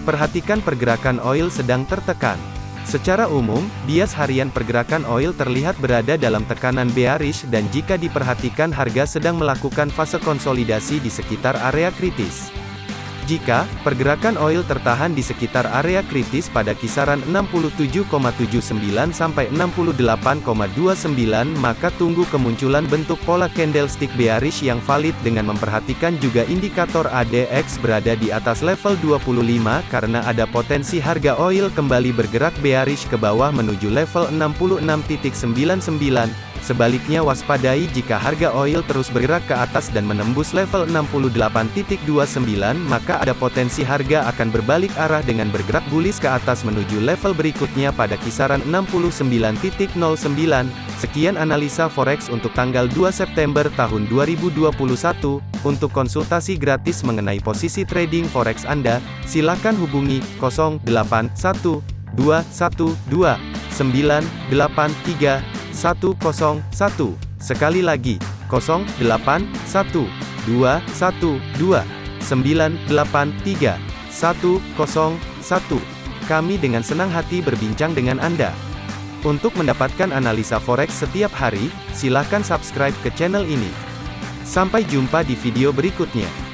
Perhatikan pergerakan oil sedang tertekan. Secara umum, bias harian pergerakan oil terlihat berada dalam tekanan bearish dan jika diperhatikan harga sedang melakukan fase konsolidasi di sekitar area kritis. Jika pergerakan oil tertahan di sekitar area kritis pada kisaran 67,79 sampai 68,29 maka tunggu kemunculan bentuk pola candlestick bearish yang valid dengan memperhatikan juga indikator ADX berada di atas level 25 karena ada potensi harga oil kembali bergerak bearish ke bawah menuju level 66.99 Sebaliknya waspadai jika harga oil terus bergerak ke atas dan menembus level 68.29 maka ada potensi harga akan berbalik arah dengan bergerak bullish ke atas menuju level berikutnya pada kisaran 69.09. Sekian analisa forex untuk tanggal 2 September tahun 2021. Untuk konsultasi gratis mengenai posisi trading forex Anda, silakan hubungi 081212 983 101. Sekali lagi, 081 212 983 101. Kami dengan senang hati berbincang dengan Anda. Untuk mendapatkan analisa forex setiap hari, silakan subscribe ke channel ini. Sampai jumpa di video berikutnya.